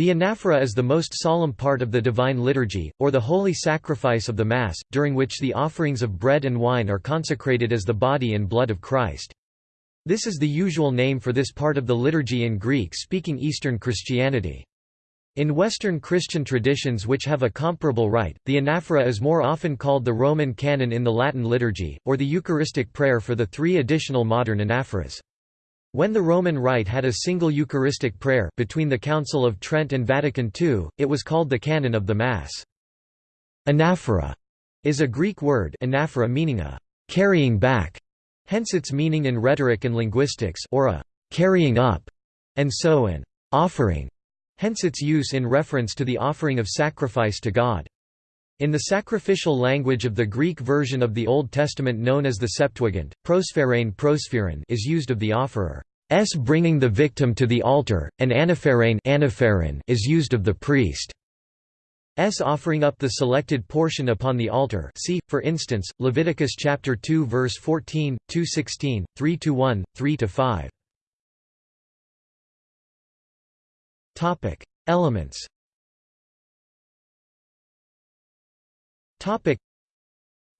The anaphora is the most solemn part of the Divine Liturgy, or the holy sacrifice of the Mass, during which the offerings of bread and wine are consecrated as the body and blood of Christ. This is the usual name for this part of the liturgy in Greek-speaking Eastern Christianity. In Western Christian traditions which have a comparable rite, the anaphora is more often called the Roman canon in the Latin liturgy, or the Eucharistic prayer for the three additional modern anaphoras. When the Roman Rite had a single Eucharistic prayer between the Council of Trent and Vatican II, it was called the Canon of the Mass. Anaphora is a Greek word anaphora meaning a «carrying back», hence its meaning in rhetoric and linguistics or a «carrying up», and so an «offering» hence its use in reference to the offering of sacrifice to God. In the sacrificial language of the Greek version of the Old Testament known as the Septuagint, prospherein prospherin is used of the offerer's bringing the victim to the altar, and anapherein is used of the priest. S offering up the selected portion upon the altar see, for instance, Leviticus chapter 2 verse 14, 2:16, 3-1, 3-5. Topic: Elements.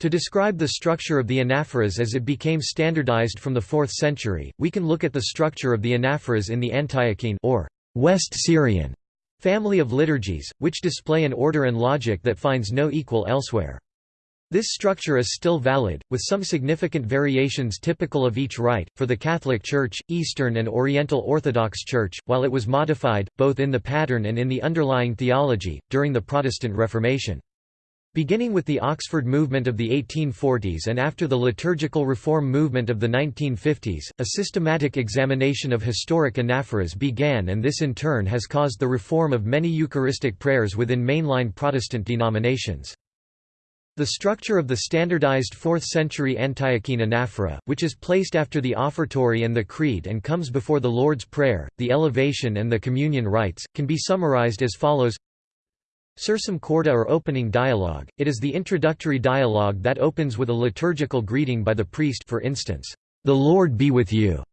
To describe the structure of the anaphoras as it became standardized from the 4th century, we can look at the structure of the anaphoras in the Antiochene or West Syrian family of liturgies, which display an order and logic that finds no equal elsewhere. This structure is still valid, with some significant variations typical of each rite, for the Catholic Church, Eastern and Oriental Orthodox Church, while it was modified, both in the pattern and in the underlying theology, during the Protestant Reformation. Beginning with the Oxford movement of the 1840s and after the liturgical reform movement of the 1950s, a systematic examination of historic anaphoras began and this in turn has caused the reform of many Eucharistic prayers within mainline Protestant denominations. The structure of the standardized 4th-century Antiochene anaphora, which is placed after the offertory and the creed and comes before the Lord's Prayer, the elevation and the communion rites, can be summarized as follows Sursum corda or opening dialogue, it is the introductory dialogue that opens with a liturgical greeting by the priest for instance, "'The Lord be with you'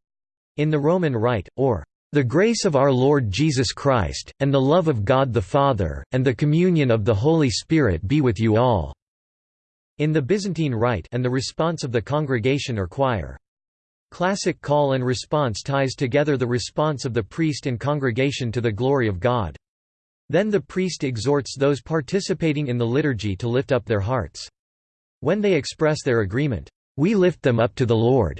in the Roman Rite, or "'The grace of our Lord Jesus Christ, and the love of God the Father, and the communion of the Holy Spirit be with you all' in the Byzantine Rite and the response of the congregation or choir. Classic call and response ties together the response of the priest and congregation to the glory of God. Then the priest exhorts those participating in the liturgy to lift up their hearts. When they express their agreement, "'We lift them up to the Lord'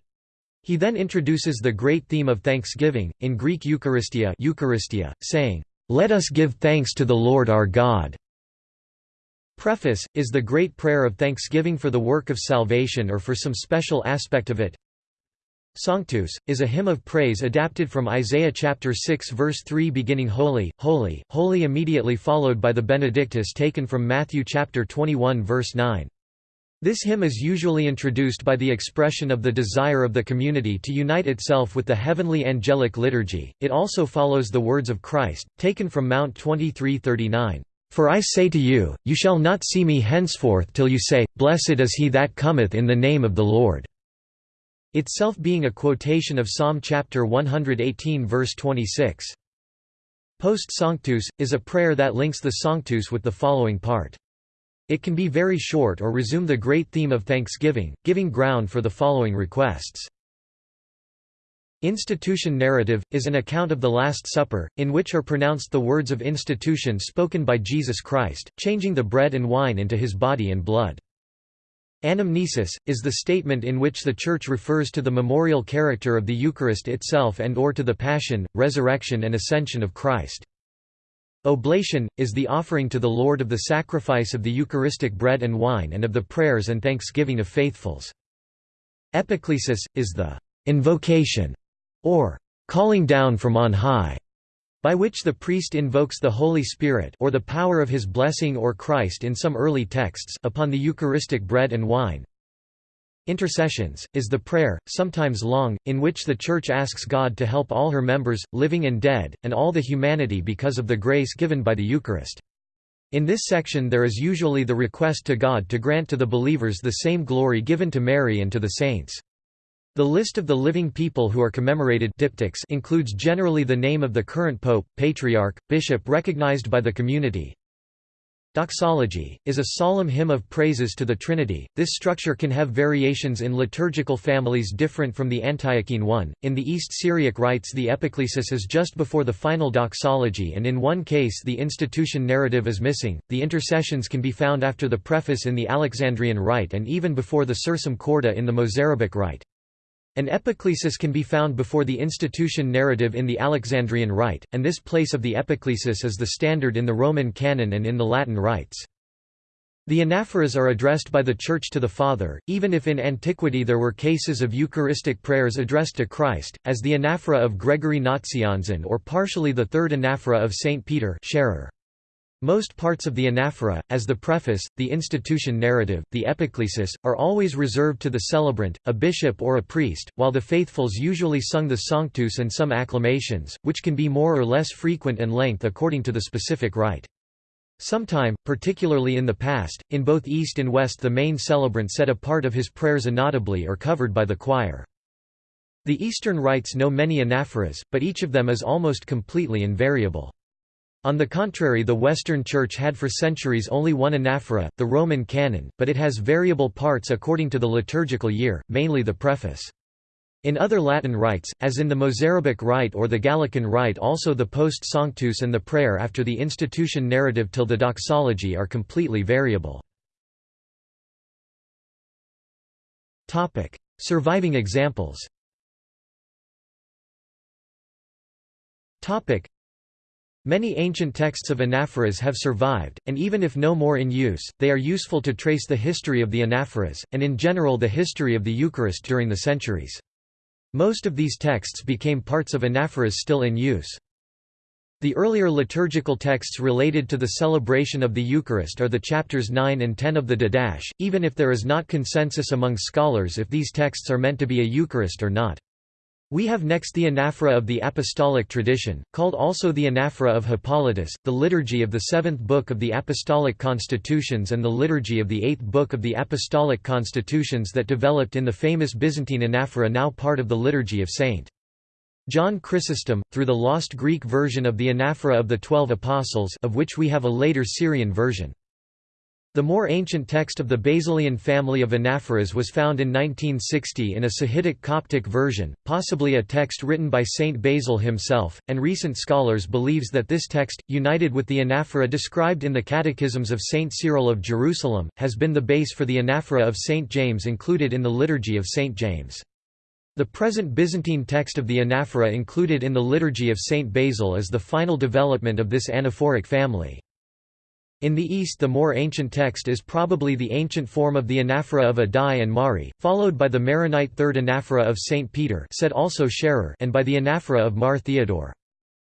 He then introduces the great theme of thanksgiving, in Greek Eucharistia, Eucharistia saying, "'Let us give thanks to the Lord our God' Preface, is the great prayer of thanksgiving for the work of salvation or for some special aspect of it. Sanctus, is a hymn of praise adapted from Isaiah chapter 6 verse 3 beginning Holy, Holy, Holy immediately followed by the Benedictus taken from Matthew chapter 21 verse 9. This hymn is usually introduced by the expression of the desire of the community to unite itself with the heavenly angelic liturgy. It also follows the words of Christ, taken from Mount 2339. For I say to you, you shall not see me henceforth till you say, Blessed is he that cometh in the name of the Lord." Itself being a quotation of Psalm chapter 118 verse 26. Post Sanctus, is a prayer that links the Sanctus with the following part. It can be very short or resume the great theme of thanksgiving, giving ground for the following requests. Institution narrative, is an account of the Last Supper, in which are pronounced the words of institution spoken by Jesus Christ, changing the bread and wine into his body and blood. Anamnesis, is the statement in which the Church refers to the memorial character of the Eucharist itself and or to the Passion, Resurrection and Ascension of Christ. Oblation, is the offering to the Lord of the sacrifice of the Eucharistic bread and wine and of the prayers and thanksgiving of faithfuls. Epiclesis, is the invocation or calling down from on high, by which the priest invokes the Holy Spirit or the power of his blessing or Christ in some early texts upon the Eucharistic bread and wine. Intercessions, is the prayer, sometimes long, in which the Church asks God to help all her members, living and dead, and all the humanity because of the grace given by the Eucharist. In this section there is usually the request to God to grant to the believers the same glory given to Mary and to the saints. The list of the living people who are commemorated diptychs includes generally the name of the current pope, patriarch, bishop recognized by the community. Doxology, is a solemn hymn of praises to the Trinity. This structure can have variations in liturgical families different from the Antiochene one. In the East Syriac rites, the epiclesis is just before the final doxology, and in one case, the institution narrative is missing. The intercessions can be found after the preface in the Alexandrian rite and even before the Sursum Corda in the Mozarabic rite. An epiclesis can be found before the institution narrative in the Alexandrian Rite, and this place of the epiclesis is the standard in the Roman canon and in the Latin rites. The anaphoras are addressed by the Church to the Father, even if in antiquity there were cases of Eucharistic prayers addressed to Christ, as the anaphora of Gregory Nazianzen or partially the third anaphora of St. Peter Sharar. Most parts of the anaphora, as the preface, the institution narrative, the epiclesis, are always reserved to the celebrant, a bishop or a priest, while the faithfuls usually sung the Sanctus and some acclamations, which can be more or less frequent and length according to the specific rite. Sometime, particularly in the past, in both East and West the main celebrant said a part of his prayers inaudibly or covered by the choir. The Eastern rites know many anaphoras, but each of them is almost completely invariable. On the contrary the Western Church had for centuries only one anaphora, the Roman canon, but it has variable parts according to the liturgical year, mainly the preface. In other Latin rites, as in the Mozarabic rite or the Gallican rite also the post sanctus and the prayer after the institution narrative till the doxology are completely variable. Surviving examples Many ancient texts of anaphoras have survived, and even if no more in use, they are useful to trace the history of the anaphoras, and in general the history of the Eucharist during the centuries. Most of these texts became parts of anaphoras still in use. The earlier liturgical texts related to the celebration of the Eucharist are the chapters 9 and 10 of the Didache, even if there is not consensus among scholars if these texts are meant to be a Eucharist or not. We have next the anaphora of the apostolic tradition, called also the anaphora of Hippolytus, the liturgy of the seventh book of the apostolic constitutions and the liturgy of the eighth book of the apostolic constitutions that developed in the famous Byzantine anaphora now part of the liturgy of St. John Chrysostom, through the lost Greek version of the anaphora of the Twelve Apostles of which we have a later Syrian version. The more ancient text of the Basilian family of anaphoras was found in 1960 in a Sahidic Coptic version, possibly a text written by Saint Basil himself, and recent scholars believes that this text, united with the anaphora described in the Catechisms of Saint Cyril of Jerusalem, has been the base for the anaphora of Saint James included in the Liturgy of Saint James. The present Byzantine text of the anaphora included in the Liturgy of Saint Basil is the final development of this anaphoric family. In the East the more ancient text is probably the ancient form of the anaphora of Addai and Mari, followed by the Maronite third anaphora of St. Peter said also Sharar and by the anaphora of Mar Theodore.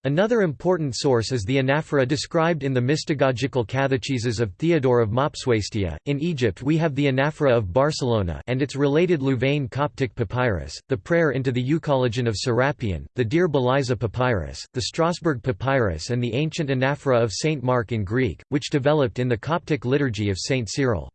Another important source is the anaphora described in the mystagogical catecheses of Theodore of Mopsuestia. In Egypt we have the anaphora of Barcelona and its related Louvain Coptic papyrus, the prayer into the Euchologion of Serapion, the Deir Balyzeh papyrus, the Strasbourg papyrus and the ancient anaphora of Saint Mark in Greek, which developed in the Coptic liturgy of Saint Cyril.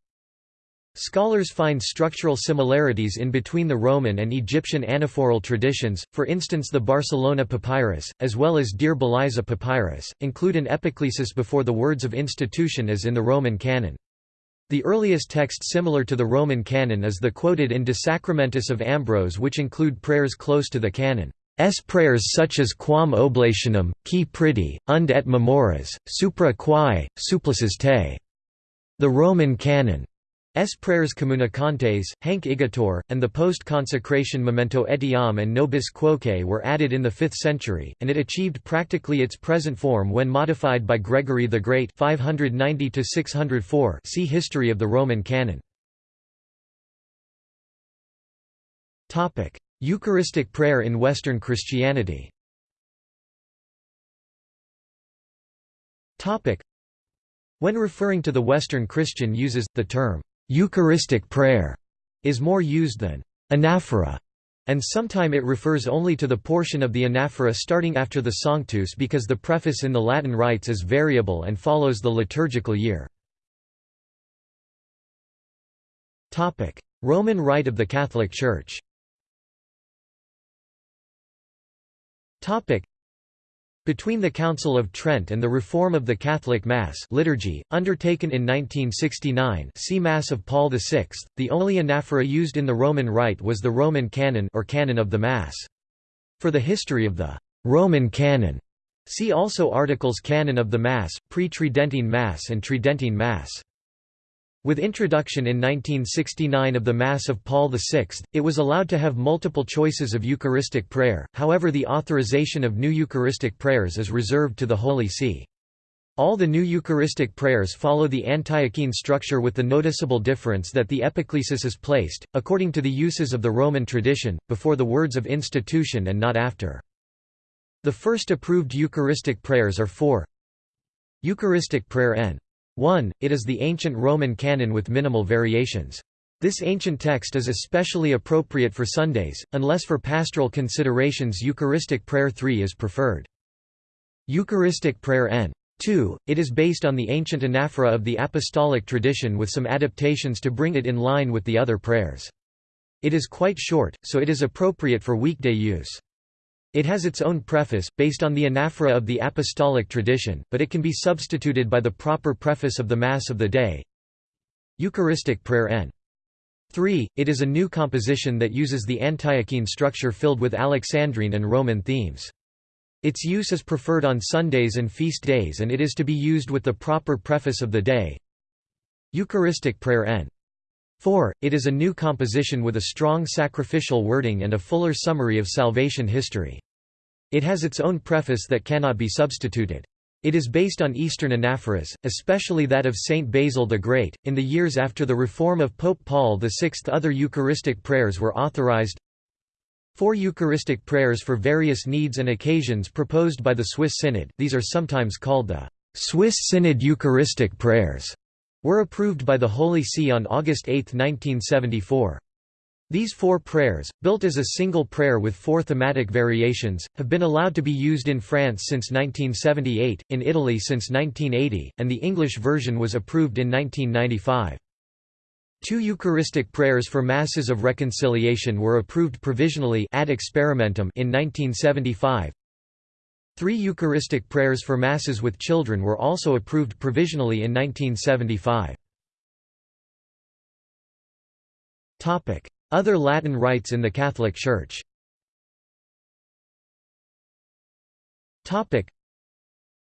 Scholars find structural similarities in between the Roman and Egyptian anaphoral traditions, for instance the Barcelona papyrus, as well as Deir Balyzeh papyrus, include an epiclesis before the words of institution as in the Roman canon. The earliest text similar to the Roman canon is the quoted in De Sacramentis of Ambrose which include prayers close to the canon. S prayers such as quam oblationem, qui pridie, unde et memores, supra quae, supplices te. The Roman canon. S. prayers communicantes, hanc igitur, and the post-consecration memento etiam and nobis quoque were added in the 5th century, and it achieved practically its present form when modified by Gregory the Great 590 see History of the Roman Canon. Eucharistic prayer in Western Christianity when referring to the Western Christian uses, the term Eucharistic prayer is more used than anaphora, and sometimes it refers only to the portion of the anaphora starting after the Sanctus because the preface in the Latin rites is variable and follows the liturgical year. Roman Rite of the Catholic Church. Between the Council of Trent and the reform of the Catholic Mass liturgy, undertaken in 1969 see Mass of Paul VI, the only anaphora used in the Roman Rite was the Roman Canon or Canon of the Mass. For the history of the «Roman Canon», see also articles Canon of the Mass, Pre-Tridentine Mass and Tridentine Mass. With introduction in 1969 of the Mass of Paul VI, it was allowed to have multiple choices of Eucharistic prayer, however the authorization of new Eucharistic prayers is reserved to the Holy See. All the new Eucharistic prayers follow the Antiochene structure with the noticeable difference that the epiclesis is placed, according to the uses of the Roman tradition, before the words of institution and not after. The first approved Eucharistic prayers are four Eucharistic prayer n. 1. It is the ancient Roman canon with minimal variations. This ancient text is especially appropriate for Sundays, unless for pastoral considerations Eucharistic prayer 3 is preferred. Eucharistic prayer n. 2. It is based on the ancient anaphora of the apostolic tradition with some adaptations to bring it in line with the other prayers. It is quite short, so it is appropriate for weekday use. It has its own preface, based on the anaphora of the apostolic tradition, but it can be substituted by the proper preface of the Mass of the day. Eucharistic Prayer N. 3. It is a new composition that uses the Antiochene structure filled with Alexandrine and Roman themes. Its use is preferred on Sundays and feast days and it is to be used with the proper preface of the day. Eucharistic Prayer N. 4. It is a new composition with a strong sacrificial wording and a fuller summary of salvation history. It has its own preface that cannot be substituted. It is based on Eastern anaphoras, especially that of Saint Basil the Great. In the years after the reform of Pope Paul VI, other Eucharistic prayers were authorized. Four Eucharistic prayers for various needs and occasions proposed by the Swiss Synod, these are sometimes called the Swiss Synod Eucharistic prayers were approved by the Holy See on August 8, 1974. These four prayers, built as a single prayer with four thematic variations, have been allowed to be used in France since 1978, in Italy since 1980, and the English version was approved in 1995. Two Eucharistic prayers for Masses of Reconciliation were approved provisionally ad experimentum in 1975, Three Eucharistic prayers for Masses with children were also approved provisionally in 1975. Other Latin rites in the Catholic Church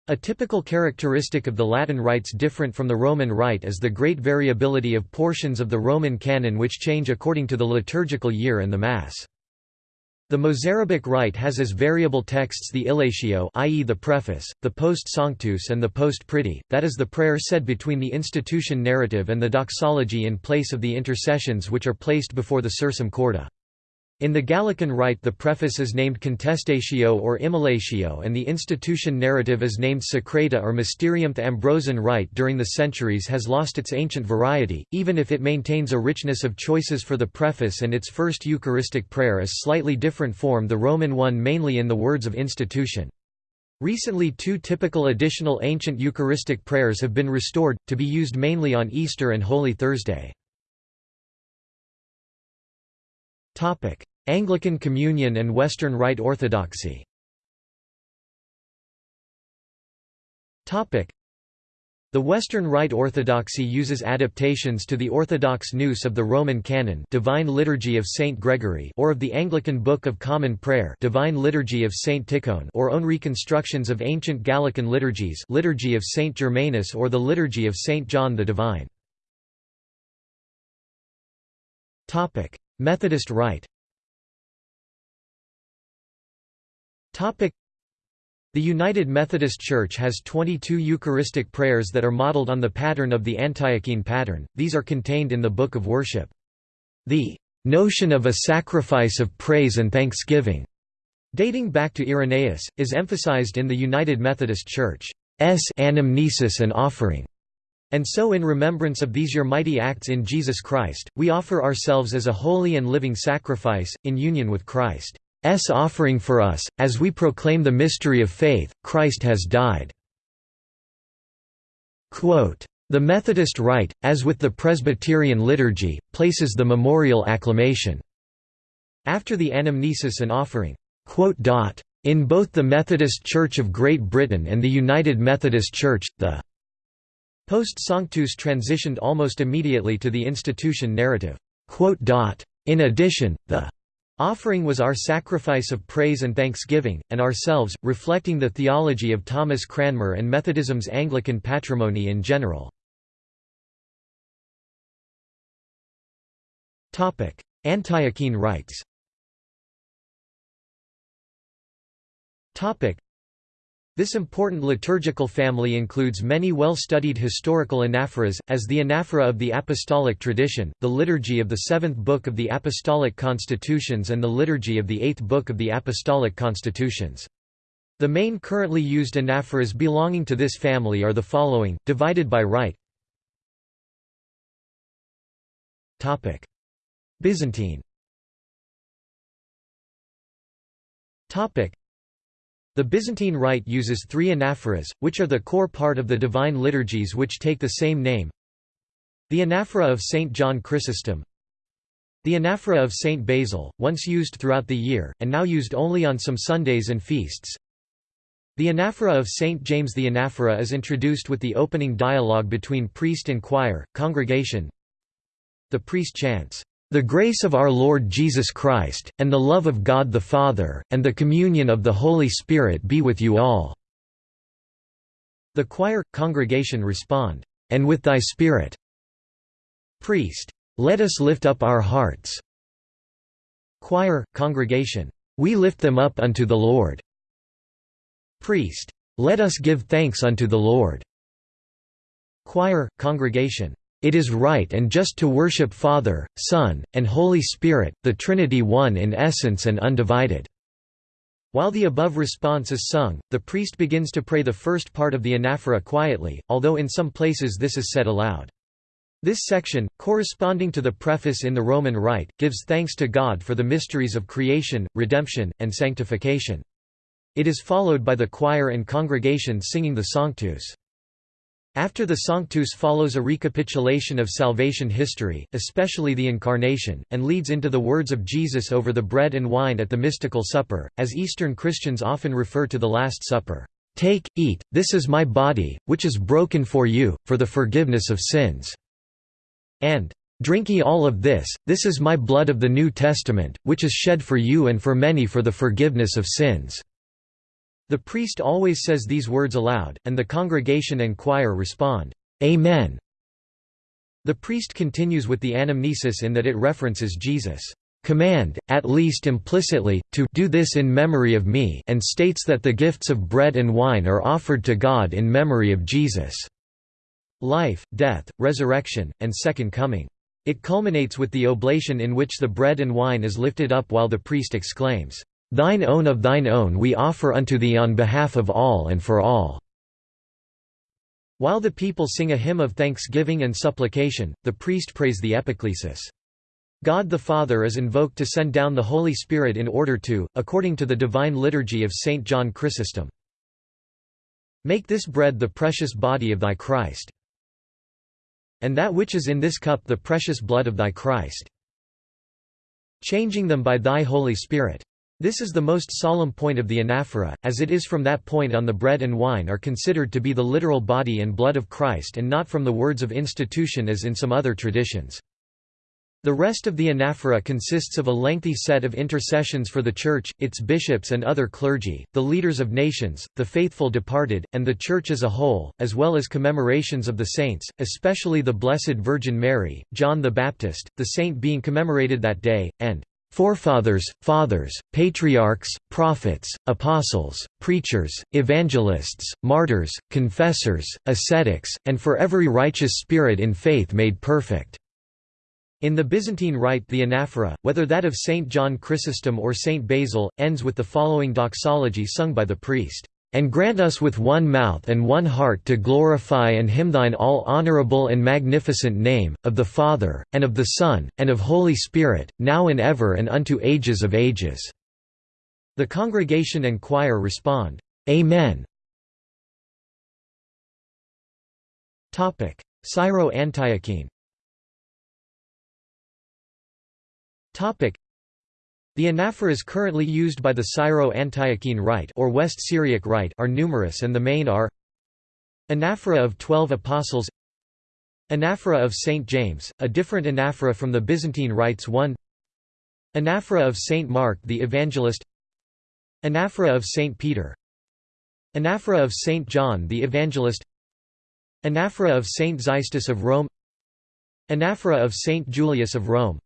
a typical characteristic of the Latin rites different from the Roman rite is the great variability of portions of the Roman canon which change according to the liturgical year and the Mass. The Mozarabic rite has as variable texts the illatio i.e. the preface, the post sanctus and the post pridie, that is the prayer said between the institution narrative and the doxology in place of the intercessions which are placed before the sursum corda. In the Gallican rite the preface is named Contestatio or Immolatio and the institution narrative is named Secreta or Mysterium. The Ambrosian rite during the centuries has lost its ancient variety, even if it maintains a richness of choices for the preface and its first Eucharistic prayer is slightly different form the Roman one mainly in the words of institution. Recently two typical additional ancient Eucharistic prayers have been restored, to be used mainly on Easter and Holy Thursday. Anglican Communion and Western Rite Orthodoxy. The Western Rite Orthodoxy uses adaptations to the Orthodox Nous of the Roman Canon Divine Liturgy of Saint Gregory or of the Anglican Book of Common Prayer Divine Liturgy of Saint Tikhon or own reconstructions of ancient Gallican liturgies Liturgy of Saint Germanus or the Liturgy of Saint John the Divine. Methodist Rite The United Methodist Church has 22 Eucharistic prayers that are modeled on the pattern of the Antiochene pattern, these are contained in the Book of Worship. The notion of a sacrifice of praise and thanksgiving, dating back to Irenaeus, is emphasized in the United Methodist Church's anamnesis and offering. And so in remembrance of these your mighty acts in Jesus Christ, we offer ourselves as a holy and living sacrifice, in union with Christ. S offering for us, as we proclaim the mystery of faith, Christ has died." Quote, the Methodist Rite, as with the Presbyterian liturgy, places the memorial acclamation after the anamnesis and offering. In both the Methodist Church of Great Britain and the United Methodist Church, the Post Sanctus transitioned almost immediately to the institution narrative. In addition, the offering was our sacrifice of praise and thanksgiving, and ourselves, reflecting the theology of Thomas Cranmer and Methodism's Anglican patrimony in general. Antiochene rites This important liturgical family includes many well-studied historical anaphoras, as the anaphora of the Apostolic Tradition, the Liturgy of the Seventh Book of the Apostolic Constitutions and the Liturgy of the Eighth Book of the Apostolic Constitutions. The main currently used anaphoras belonging to this family are the following, divided by rite. Byzantine the Byzantine Rite uses three anaphoras, which are the core part of the divine liturgies which take the same name. The anaphora of St. John Chrysostom The anaphora of St. Basil, once used throughout the year, and now used only on some Sundays and feasts. The anaphora of St. James The anaphora is introduced with the opening dialogue between priest and choir, congregation. The priest chants, the grace of our Lord Jesus Christ, and the love of God the Father, and the communion of the Holy Spirit be with you all." The choir, congregation respond, "'And with thy spirit' Priest, "'Let us lift up our hearts' Choir, congregation, "'We lift them up unto the Lord' Priest, "'Let us give thanks unto the Lord' Choir, congregation, it is right and just to worship Father, Son, and Holy Spirit, the Trinity one in essence and undivided." While the above response is sung, the priest begins to pray the first part of the anaphora quietly, although in some places this is said aloud. This section, corresponding to the preface in the Roman Rite, gives thanks to God for the mysteries of creation, redemption, and sanctification. It is followed by the choir and congregation singing the Sanctus. After the Sanctus follows a recapitulation of salvation history, especially the Incarnation, and leads into the words of Jesus over the bread and wine at the mystical supper, as Eastern Christians often refer to the Last Supper. Take, eat, this is my body, which is broken for you, for the forgiveness of sins. And, Drink ye all of this, this is my blood of the New Testament, which is shed for you and for many for the forgiveness of sins. The priest always says these words aloud, and the congregation and choir respond, Amen. The priest continues with the anamnesis in that it references Jesus' command, at least implicitly, to do this in memory of me and states that the gifts of bread and wine are offered to God in memory of Jesus' life, death, resurrection, and second coming. It culminates with the oblation in which the bread and wine is lifted up while the priest exclaims, Thine own of thine own we offer unto thee on behalf of all and for all." While the people sing a hymn of thanksgiving and supplication, the priest prays the epiclesis. God the Father is invoked to send down the Holy Spirit in order to, according to the divine liturgy of St. John Chrysostom. Make this bread the precious body of thy Christ. And that which is in this cup the precious blood of thy Christ. Changing them by thy Holy Spirit. This is the most solemn point of the anaphora, as it is from that point on the bread and wine are considered to be the literal body and blood of Christ and not from the words of institution as in some other traditions. The rest of the anaphora consists of a lengthy set of intercessions for the Church, its bishops and other clergy, the leaders of nations, the faithful departed, and the Church as a whole, as well as commemorations of the saints, especially the Blessed Virgin Mary, John the Baptist, the saint being commemorated that day, and Forefathers, fathers, patriarchs, prophets, apostles, preachers, evangelists, martyrs, confessors, ascetics, and for every righteous spirit in faith made perfect." In the Byzantine Rite the anaphora, whether that of Saint John Chrysostom or Saint Basil, ends with the following doxology sung by the priest and grant us with one mouth and one heart to glorify and hymn thine all honorable and magnificent name, of the Father, and of the Son, and of Holy Spirit, now and ever and unto ages of ages." The congregation and choir respond, "'Amen' Syro-Antiochene The anaphoras currently used by the Syro-Antiochene Rite or West Syriac Rite are numerous and the main are Anaphora of Twelve Apostles Anaphora of St. James, a different anaphora from the Byzantine rites 1 Anaphora of St. Mark the Evangelist Anaphora of St. Peter Anaphora of St. John the Evangelist Anaphora of St. Xystus of Rome Anaphora of St. Julius of Rome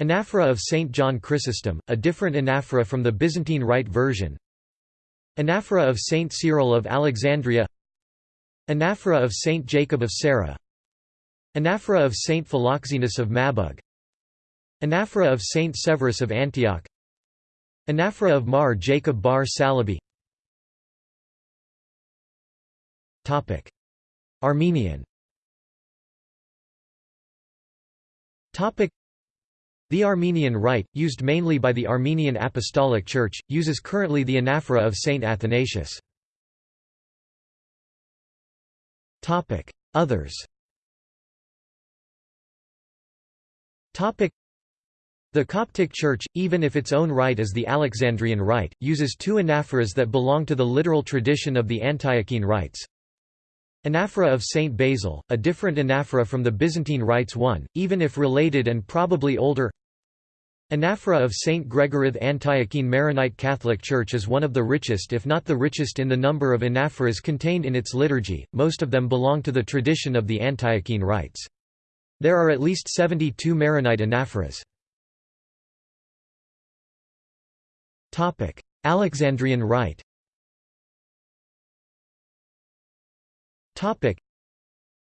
Anaphora of St. John Chrysostom, a different anaphora from the Byzantine Rite version Anaphora of St. Cyril of Alexandria Anaphora of St. Jacob of Serugh Anaphora of St. Philoxenus of Mabug Anaphora of St. Severus of Antioch Anaphora of Mar Jacob bar Salibi Armenian the Armenian Rite, used mainly by the Armenian Apostolic Church, uses currently the anaphora of Saint Athanasius. Others the Coptic Church, even if its own rite is the Alexandrian Rite, uses two anaphoras that belong to the literal tradition of the Antiochene rites. Anaphora of Saint Basil, a different anaphora from the Byzantine rites one, even if related and probably older Anaphora of St. Gregory the Antiochene Maronite Catholic Church is one of the richest if not the richest in the number of anaphoras contained in its liturgy, most of them belong to the tradition of the Antiochene rites. There are at least 72 Maronite anaphoras. Alexandrian Rite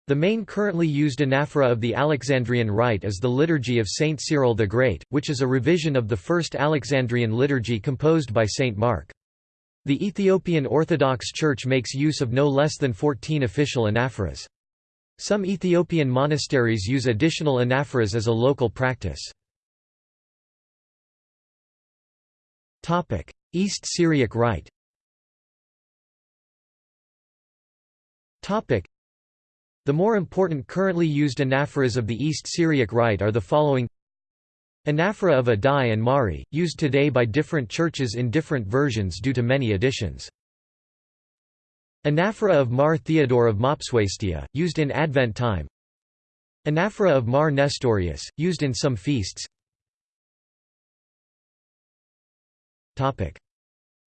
the main currently used anaphora of the Alexandrian Rite is the Liturgy of Saint Cyril the Great, which is a revision of the first Alexandrian liturgy composed by Saint Mark. The Ethiopian Orthodox Church makes use of no less than 14 official anaphoras. Some Ethiopian monasteries use additional anaphoras as a local practice. East Syriac Rite the more important currently used anaphoras of the East Syriac Rite are the following. Anaphora of Addai and Mari, used today by different churches in different versions due to many additions. Anaphora of Mar Theodore of Mopsuestia, used in Advent time. Anaphora of Mar Nestorius, used in some feasts.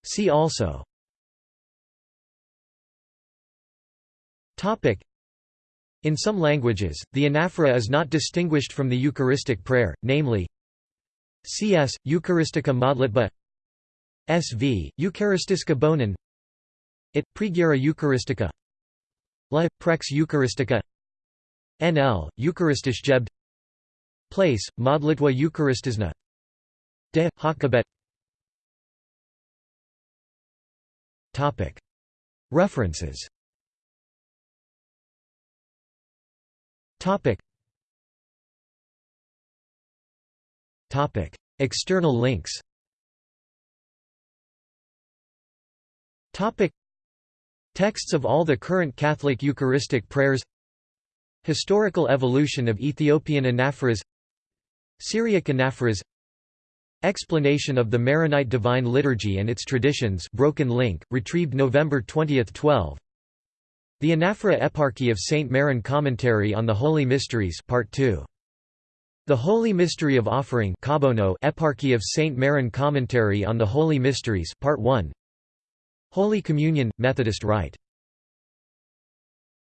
See also in some languages, the anaphora is not distinguished from the Eucharistic prayer, namely Cs. Eucharistica modlitba Sv. Eucharistiska bonin It. Pregira Eucharistica La. Prex Eucharistica NL. Eucharistisch Jebd Place. Modlitwa Eucharistisna De. Hakabet References Topic. Topic. External links Topic. Texts of all the current Catholic Eucharistic prayers Historical evolution of Ethiopian anaphoras Syriac anaphoras Explanation of the Maronite Divine Liturgy and its traditions broken link, retrieved November 20, 12 the Anaphora Eparchy of St. Maron Commentary on the Holy Mysteries Part 2. The Holy Mystery of Offering Eparchy of St. Maron Commentary on the Holy Mysteries Part 1. Holy Communion – Methodist Rite